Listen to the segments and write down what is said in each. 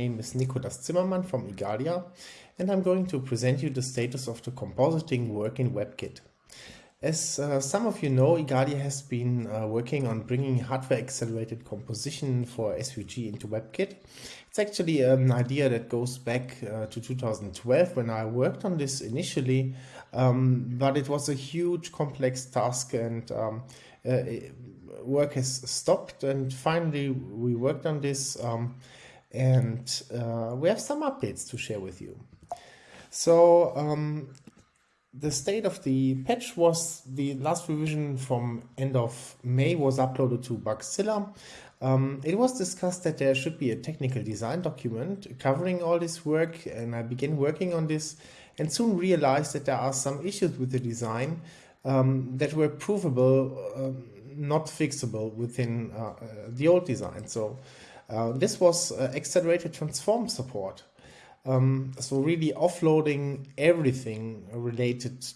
name is Nicolas Zimmermann from Igalia, and I'm going to present you the status of the compositing work in WebKit. As uh, some of you know, Igalia has been uh, working on bringing hardware-accelerated composition for SVG into WebKit. It's actually an idea that goes back uh, to 2012 when I worked on this initially, um, but it was a huge complex task and um, uh, work has stopped and finally we worked on this um, and uh, we have some updates to share with you. So um, the state of the patch was the last revision from end of May was uploaded to Bugzilla. Um, it was discussed that there should be a technical design document covering all this work and I began working on this and soon realized that there are some issues with the design um, that were provable, um, not fixable within uh, uh, the old design. So uh, this was uh, accelerated transform support. Um, so really offloading everything related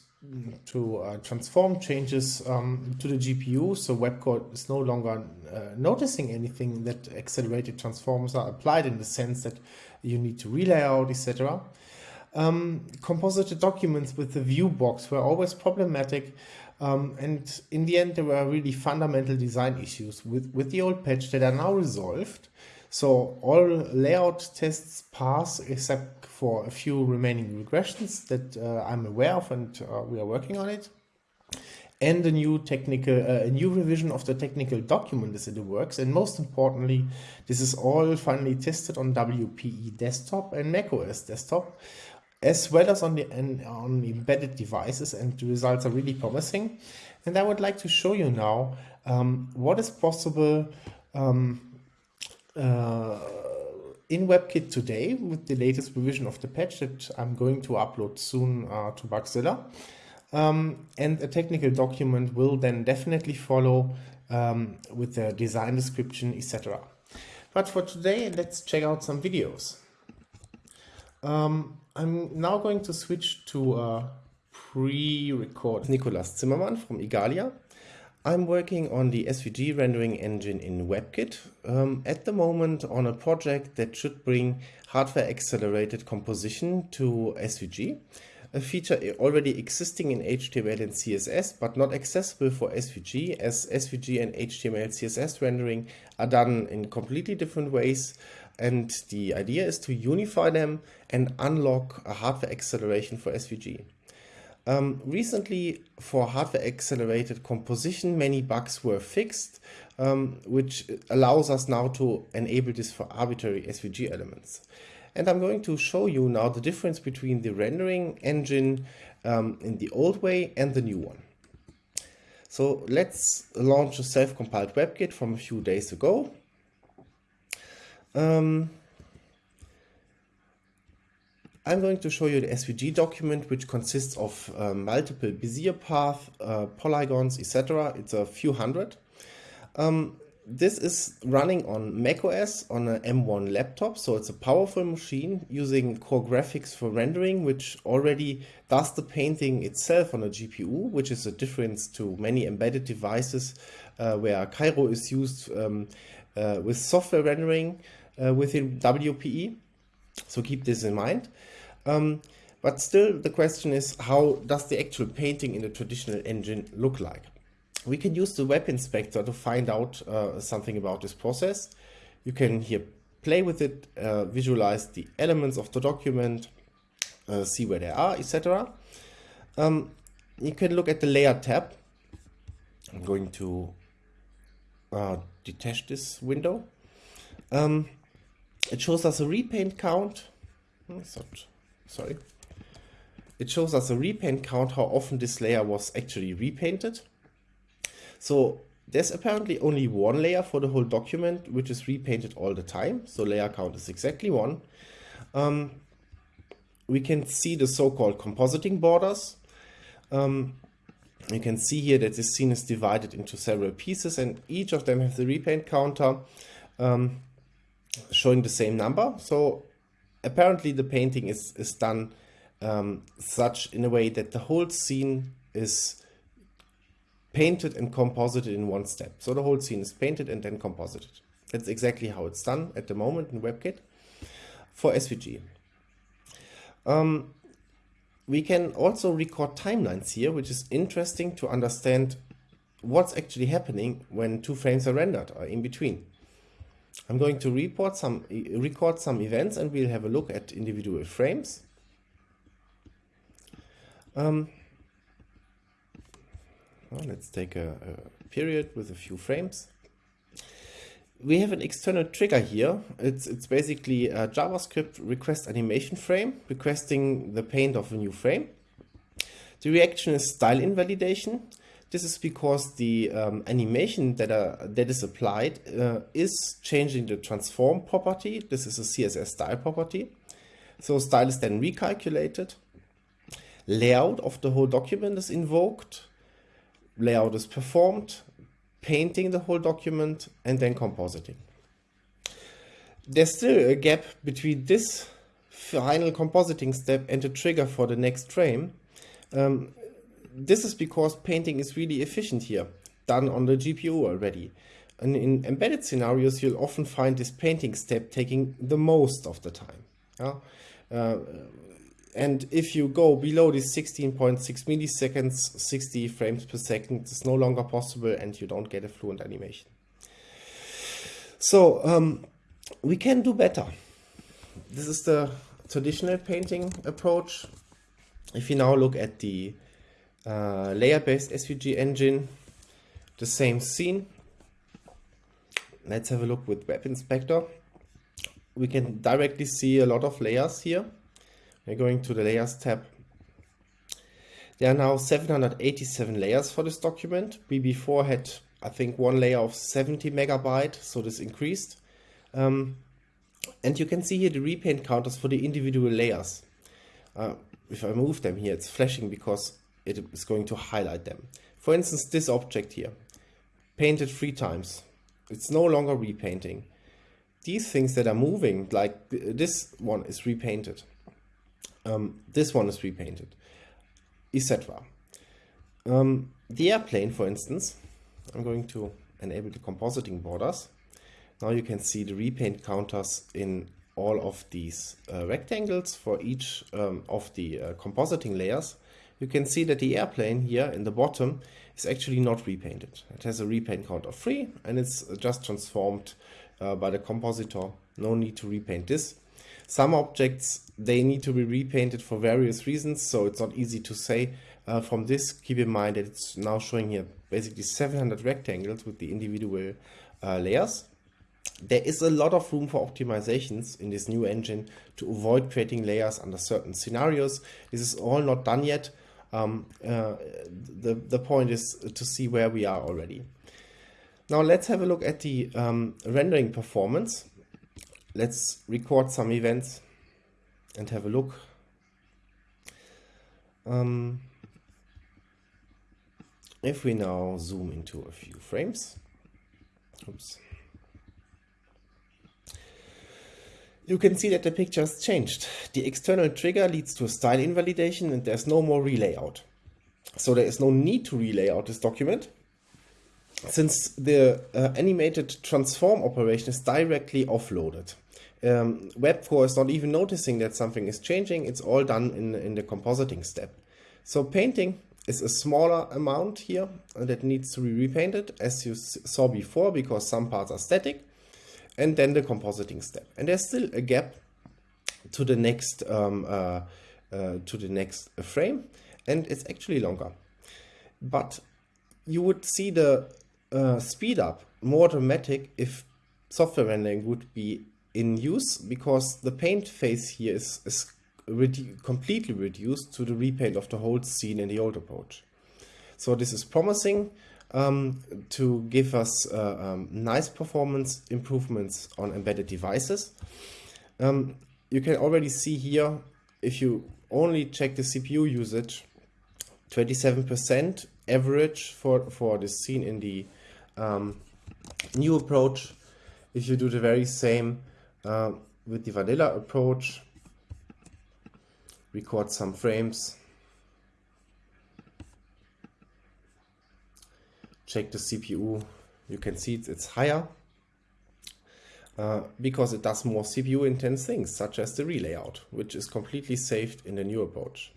to uh, transform changes um, to the GPU. So WebKit is no longer uh, noticing anything that accelerated transforms are applied in the sense that you need to relay out, etc. Um, composited documents with the view box were always problematic. Um, and in the end, there were really fundamental design issues with, with the old patch that are now resolved. So all layout tests pass except for a few remaining regressions that uh, I'm aware of and uh, we are working on it. And a new technical, uh, a new revision of the technical document is in the works. And most importantly, this is all finally tested on WPE desktop and macOS desktop, as well as on the on embedded devices, and the results are really promising. And I would like to show you now um, what is possible um, uh, in WebKit today with the latest revision of the patch that I'm going to upload soon uh, to Bugzilla. Um, and a technical document will then definitely follow um, with the design description, etc. But for today, let's check out some videos. Um, I'm now going to switch to a pre-record. Nicolas Zimmermann from Igalia. I'm working on the SVG rendering engine in WebKit um, at the moment on a project that should bring hardware accelerated composition to SVG, a feature already existing in HTML and CSS but not accessible for SVG as SVG and HTML CSS rendering are done in completely different ways and the idea is to unify them and unlock a hardware acceleration for SVG. Um, recently, for hardware accelerated composition, many bugs were fixed, um, which allows us now to enable this for arbitrary SVG elements. And I'm going to show you now the difference between the rendering engine um, in the old way and the new one. So let's launch a self-compiled WebKit from a few days ago. Um, I'm going to show you the SVG document, which consists of uh, multiple Bezier paths, uh, polygons, etc. It's a few hundred. Um, this is running on macOS on an M1 laptop, so it's a powerful machine using core graphics for rendering, which already does the painting itself on a GPU, which is a difference to many embedded devices uh, where Cairo is used um, uh, with software rendering within WPE. So keep this in mind. Um, but still, the question is, how does the actual painting in the traditional engine look like? We can use the web inspector to find out uh, something about this process. You can here play with it, uh, visualize the elements of the document, uh, see where they are, etc. Um, you can look at the layer tab. I'm going to uh, detach this window. Um, it shows us a repaint count. Not sorry. It shows us a repaint count, how often this layer was actually repainted. So there's apparently only one layer for the whole document, which is repainted all the time. So layer count is exactly one. Um, we can see the so-called compositing borders. Um, you can see here that this scene is divided into several pieces and each of them has a repaint counter um, showing the same number. So apparently the painting is, is done um, such in a way that the whole scene is painted and composited in one step. So the whole scene is painted and then composited. That's exactly how it's done at the moment in WebKit. for SVG. Um, we can also record timelines here, which is interesting to understand what's actually happening when two frames are rendered or in between. I'm going to report some, record some events and we'll have a look at individual frames. Um, well, let's take a, a period with a few frames we have an external trigger here. It's, it's basically a JavaScript request animation frame requesting the paint of a new frame. The reaction is style invalidation. This is because the um, animation that, are, that is applied uh, is changing the transform property. This is a CSS style property. So style is then recalculated. Layout of the whole document is invoked. Layout is performed painting the whole document, and then compositing. There's still a gap between this final compositing step and the trigger for the next frame. Um, this is because painting is really efficient here, done on the GPU already. And in embedded scenarios, you'll often find this painting step taking the most of the time. Yeah? Uh, and if you go below this 16.6 milliseconds, 60 frames per second, it's no longer possible and you don't get a fluent animation. So um, we can do better. This is the traditional painting approach. If you now look at the uh, layer-based SVG engine, the same scene. Let's have a look with Web Inspector. We can directly see a lot of layers here. We're going to the layers tab. There are now 787 layers for this document. We before had, I think, one layer of 70 megabyte, so this increased. Um, and you can see here the repaint counters for the individual layers. Uh, if I move them here, it's flashing because it is going to highlight them. For instance, this object here, painted three times. It's no longer repainting. These things that are moving, like this one is repainted. Um, this one is repainted, etc. Um, the airplane, for instance, I'm going to enable the compositing borders. Now you can see the repaint counters in all of these uh, rectangles for each um, of the uh, compositing layers. You can see that the airplane here in the bottom is actually not repainted. It has a repaint count of 3 and it's just transformed uh, by the compositor. No need to repaint this. Some objects, they need to be repainted for various reasons, so it's not easy to say. Uh, from this, keep in mind that it's now showing here basically 700 rectangles with the individual uh, layers. There is a lot of room for optimizations in this new engine to avoid creating layers under certain scenarios. This is all not done yet. Um, uh, the, the point is to see where we are already. Now let's have a look at the um, rendering performance let's record some events and have a look. Um, if we now zoom into a few frames, oops, you can see that the picture has changed. The external trigger leads to a style invalidation and there's no more relayout. So there is no need to relayout this document since the uh, animated transform operation is directly offloaded um, Web4 is not even noticing that something is changing. It's all done in, in the compositing step. So painting is a smaller amount here that needs to be repainted as you saw before because some parts are static and then the compositing step. And there's still a gap to the next um, uh, uh, to the next frame and it's actually longer. But you would see the uh, speed up more dramatic if software rendering would be in use because the paint phase here is, is redu completely reduced to the repaint of the whole scene in the old approach. So this is promising um, to give us uh, um, nice performance improvements on embedded devices. Um, you can already see here, if you only check the CPU usage, 27% average for, for the scene in the um, new approach. If you do the very same uh, with the vanilla approach, record some frames, check the CPU, you can see it's, higher. uh, because it does more CPU intense things, such as the relayout, which is completely saved in the new approach.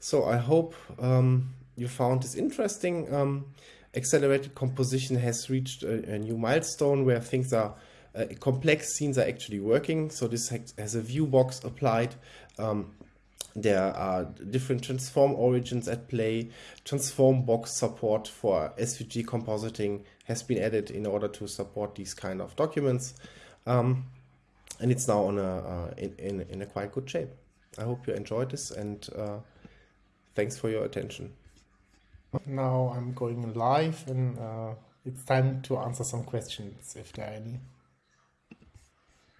So I hope um, you found this interesting. Um, accelerated composition has reached a, a, new milestone where things are uh, complex scenes are actually working. So this has a view box applied. Um, there are different transform origins at play. Transform box support for SVG compositing has been added in order to support these kind of documents. Um, and it's now on a, uh, in, in, in, a quite good shape. I hope you enjoyed this and uh, thanks for your attention. Now I'm going live and uh, it's time to answer some questions if there are any.